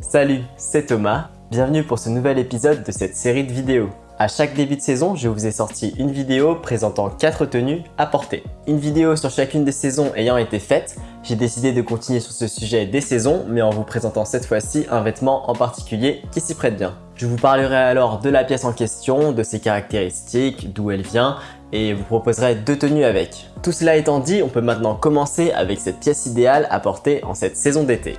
Salut, c'est Thomas, bienvenue pour ce nouvel épisode de cette série de vidéos. À chaque début de saison, je vous ai sorti une vidéo présentant 4 tenues à porter. Une vidéo sur chacune des saisons ayant été faite, j'ai décidé de continuer sur ce sujet des saisons, mais en vous présentant cette fois-ci un vêtement en particulier qui s'y prête bien. Je vous parlerai alors de la pièce en question, de ses caractéristiques, d'où elle vient, et vous proposerai deux tenues avec. Tout cela étant dit, on peut maintenant commencer avec cette pièce idéale à porter en cette saison d'été.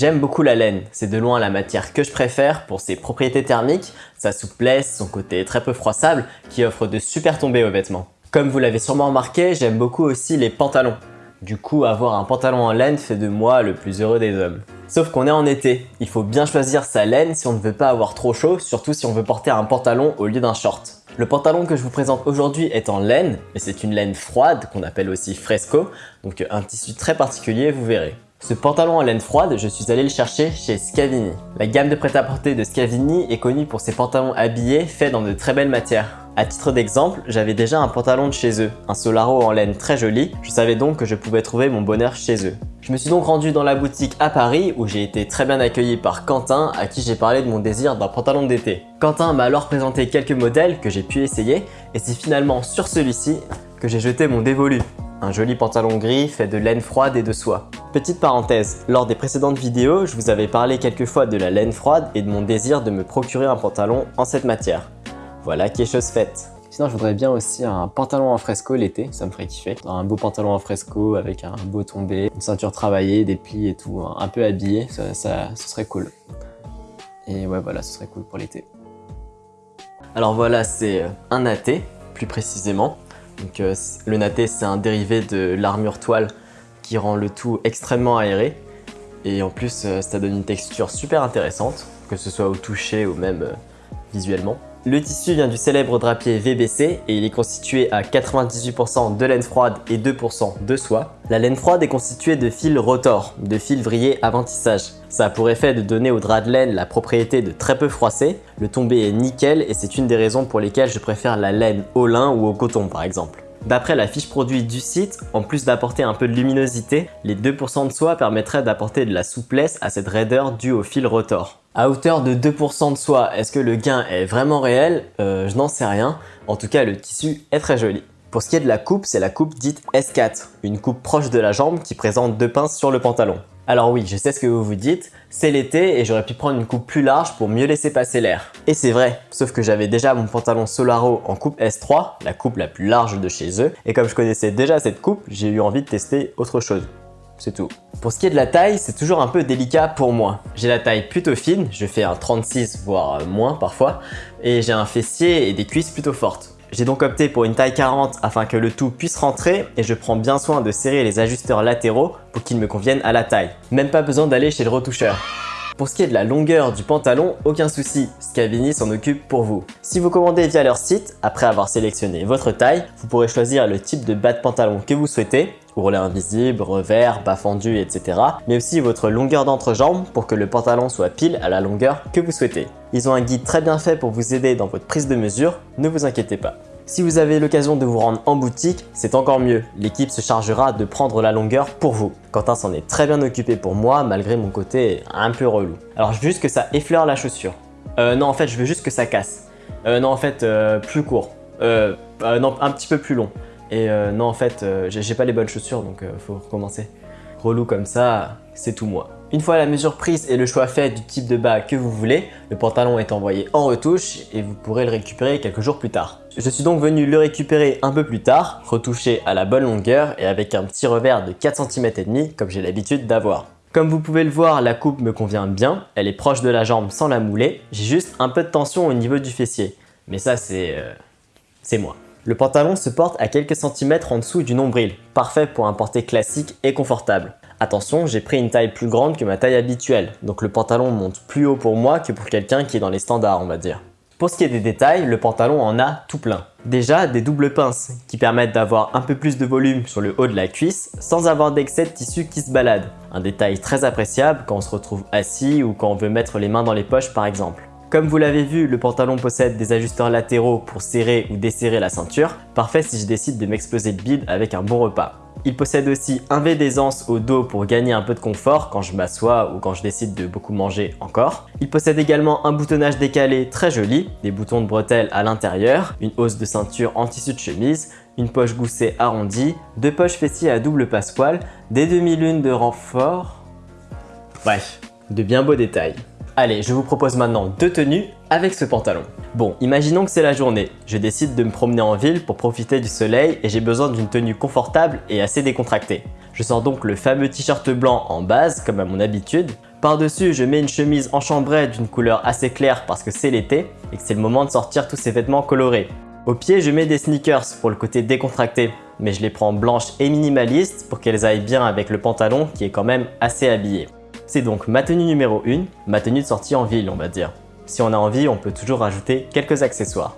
J'aime beaucoup la laine, c'est de loin la matière que je préfère pour ses propriétés thermiques, sa souplesse, son côté très peu froissable qui offre de super tombées aux vêtements. Comme vous l'avez sûrement remarqué, j'aime beaucoup aussi les pantalons. Du coup, avoir un pantalon en laine fait de moi le plus heureux des hommes. Sauf qu'on est en été, il faut bien choisir sa laine si on ne veut pas avoir trop chaud, surtout si on veut porter un pantalon au lieu d'un short. Le pantalon que je vous présente aujourd'hui est en laine, mais c'est une laine froide qu'on appelle aussi fresco, donc un tissu très particulier, vous verrez. Ce pantalon en laine froide, je suis allé le chercher chez Scavini. La gamme de prêt-à-porter de Scavini est connue pour ses pantalons habillés faits dans de très belles matières. À titre d'exemple, j'avais déjà un pantalon de chez eux, un Solaro en laine très joli, je savais donc que je pouvais trouver mon bonheur chez eux. Je me suis donc rendu dans la boutique à Paris où j'ai été très bien accueilli par Quentin à qui j'ai parlé de mon désir d'un pantalon d'été. Quentin m'a alors présenté quelques modèles que j'ai pu essayer et c'est finalement sur celui-ci que j'ai jeté mon dévolu. Un joli pantalon gris fait de laine froide et de soie. Petite parenthèse, lors des précédentes vidéos, je vous avais parlé quelques fois de la laine froide et de mon désir de me procurer un pantalon en cette matière. Voilà qui est chose faite. Sinon, je voudrais bien aussi un pantalon en fresco l'été, ça me ferait kiffer. Un beau pantalon en fresco avec un beau tombé, une ceinture travaillée, des plis et tout, un peu habillé, ça, ça, ce serait cool. Et ouais, voilà, ce serait cool pour l'été. Alors voilà, c'est un AT, plus précisément. Euh, le natté, c'est un dérivé de l'armure toile qui rend le tout extrêmement aéré. Et en plus, euh, ça donne une texture super intéressante, que ce soit au toucher ou même euh, visuellement. Le tissu vient du célèbre drapier VBC et il est constitué à 98% de laine froide et 2% de soie. La laine froide est constituée de fils rotor, de fils vrillés avant tissage. Ça a pour effet de donner au drap de laine la propriété de très peu froisser. Le tombé est nickel et c'est une des raisons pour lesquelles je préfère la laine au lin ou au coton par exemple. D'après la fiche produit du site, en plus d'apporter un peu de luminosité, les 2% de soie permettraient d'apporter de la souplesse à cette raideur due au fil rotor. À hauteur de 2% de soie, est-ce que le gain est vraiment réel? Euh, Je n'en sais rien. En tout cas, le tissu est très joli. Pour ce qui est de la coupe, c'est la coupe dite S4, une coupe proche de la jambe qui présente deux pinces sur le pantalon. Alors oui, je sais ce que vous vous dites, c'est l'été et j'aurais pu prendre une coupe plus large pour mieux laisser passer l'air. Et c'est vrai, sauf que j'avais déjà mon pantalon Solaro en coupe S3, la coupe la plus large de chez eux, et comme je connaissais déjà cette coupe, j'ai eu envie de tester autre chose c'est tout. Pour ce qui est de la taille, c'est toujours un peu délicat pour moi. J'ai la taille plutôt fine, je fais un 36 voire moins parfois, et j'ai un fessier et des cuisses plutôt fortes. J'ai donc opté pour une taille 40 afin que le tout puisse rentrer et je prends bien soin de serrer les ajusteurs latéraux pour qu'ils me conviennent à la taille. Même pas besoin d'aller chez le retoucheur. Pour ce qui est de la longueur du pantalon, aucun souci, Scavini s'en occupe pour vous. Si vous commandez via leur site, après avoir sélectionné votre taille, vous pourrez choisir le type de bas de pantalon que vous souhaitez, ourlet invisible, revers, bas fendu, etc. Mais aussi votre longueur d'entrejambe pour que le pantalon soit pile à la longueur que vous souhaitez. Ils ont un guide très bien fait pour vous aider dans votre prise de mesure, ne vous inquiétez pas. Si vous avez l'occasion de vous rendre en boutique, c'est encore mieux. L'équipe se chargera de prendre la longueur pour vous. Quentin s'en est très bien occupé pour moi, malgré mon côté un peu relou. Alors je veux juste que ça effleure la chaussure. Euh, non, en fait, je veux juste que ça casse. Euh, non, en fait, euh, plus court. Euh, euh, non, un petit peu plus long. Et euh, non, en fait, euh, j'ai pas les bonnes chaussures, donc euh, faut recommencer. Relou comme ça, c'est tout moi. Une fois la mesure prise et le choix fait du type de bas que vous voulez, le pantalon est envoyé en retouche et vous pourrez le récupérer quelques jours plus tard. Je suis donc venu le récupérer un peu plus tard, retouché à la bonne longueur et avec un petit revers de 4 cm et demi comme j'ai l'habitude d'avoir. Comme vous pouvez le voir, la coupe me convient bien, elle est proche de la jambe sans la mouler, j'ai juste un peu de tension au niveau du fessier. Mais ça c'est... C'est moi. Le pantalon se porte à quelques centimètres en dessous du nombril, parfait pour un porté classique et confortable. Attention, j'ai pris une taille plus grande que ma taille habituelle, donc le pantalon monte plus haut pour moi que pour quelqu'un qui est dans les standards on va dire. Pour ce qui est des détails, le pantalon en a tout plein. Déjà, des doubles pinces qui permettent d'avoir un peu plus de volume sur le haut de la cuisse sans avoir d'excès de tissu qui se balade. Un détail très appréciable quand on se retrouve assis ou quand on veut mettre les mains dans les poches par exemple. Comme vous l'avez vu, le pantalon possède des ajusteurs latéraux pour serrer ou desserrer la ceinture, parfait si je décide de m'exploser le bide avec un bon repas. Il possède aussi un V d'aisance au dos pour gagner un peu de confort quand je m'assois ou quand je décide de beaucoup manger encore. Il possède également un boutonnage décalé très joli, des boutons de bretelles à l'intérieur, une hausse de ceinture en tissu de chemise, une poche goussée arrondie, deux poches fessiers à double passepoil, des demi-lunes de renfort... Bref, de bien beaux détails. Allez, je vous propose maintenant deux tenues avec ce pantalon. Bon, imaginons que c'est la journée. Je décide de me promener en ville pour profiter du soleil et j'ai besoin d'une tenue confortable et assez décontractée. Je sors donc le fameux t-shirt blanc en base, comme à mon habitude. Par-dessus, je mets une chemise en chambray d'une couleur assez claire parce que c'est l'été et que c'est le moment de sortir tous ces vêtements colorés. Au pied, je mets des sneakers pour le côté décontracté, mais je les prends blanches et minimalistes pour qu'elles aillent bien avec le pantalon qui est quand même assez habillé. C'est donc ma tenue numéro 1, ma tenue de sortie en ville on va dire. Si on a envie, on peut toujours rajouter quelques accessoires.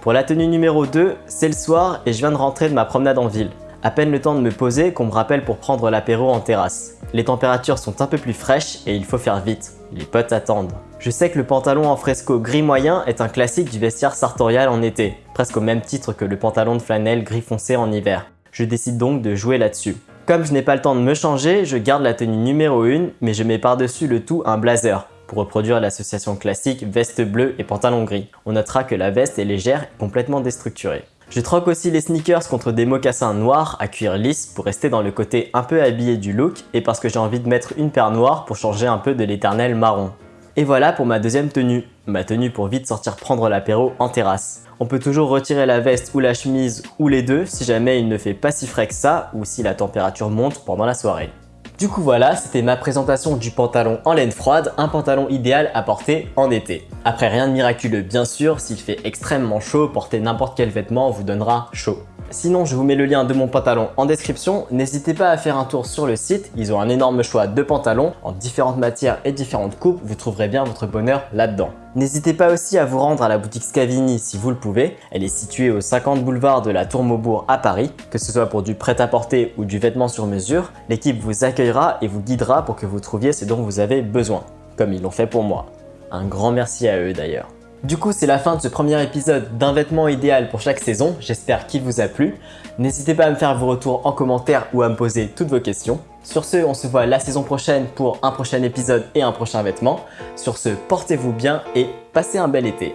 Pour la tenue numéro 2, c'est le soir et je viens de rentrer de ma promenade en ville. À peine le temps de me poser qu'on me rappelle pour prendre l'apéro en terrasse. Les températures sont un peu plus fraîches et il faut faire vite. Les potes attendent. Je sais que le pantalon en fresco gris moyen est un classique du vestiaire sartorial en été, presque au même titre que le pantalon de flanelle gris foncé en hiver. Je décide donc de jouer là-dessus. Comme je n'ai pas le temps de me changer, je garde la tenue numéro 1, mais je mets par-dessus le tout un blazer pour reproduire l'association classique veste bleue et pantalon gris. On notera que la veste est légère et complètement déstructurée. Je troque aussi les sneakers contre des mocassins noirs à cuir lisse pour rester dans le côté un peu habillé du look et parce que j'ai envie de mettre une paire noire pour changer un peu de l'éternel marron. Et voilà pour ma deuxième tenue, ma tenue pour vite sortir prendre l'apéro en terrasse. On peut toujours retirer la veste ou la chemise ou les deux si jamais il ne fait pas si frais que ça ou si la température monte pendant la soirée. Du coup voilà, c'était ma présentation du pantalon en laine froide, un pantalon idéal à porter en été. Après rien de miraculeux bien sûr, s'il fait extrêmement chaud, porter n'importe quel vêtement vous donnera chaud. Sinon, je vous mets le lien de mon pantalon en description. N'hésitez pas à faire un tour sur le site. Ils ont un énorme choix de pantalons en différentes matières et différentes coupes. Vous trouverez bien votre bonheur là-dedans. N'hésitez pas aussi à vous rendre à la boutique Scavini si vous le pouvez. Elle est située au 50 boulevard de la Tour Maubourg à Paris. Que ce soit pour du prêt-à-porter ou du vêtement sur mesure, l'équipe vous accueillera et vous guidera pour que vous trouviez ce dont vous avez besoin, comme ils l'ont fait pour moi. Un grand merci à eux d'ailleurs. Du coup, c'est la fin de ce premier épisode d'un vêtement idéal pour chaque saison. J'espère qu'il vous a plu. N'hésitez pas à me faire vos retours en commentaire ou à me poser toutes vos questions. Sur ce, on se voit la saison prochaine pour un prochain épisode et un prochain vêtement. Sur ce, portez-vous bien et passez un bel été.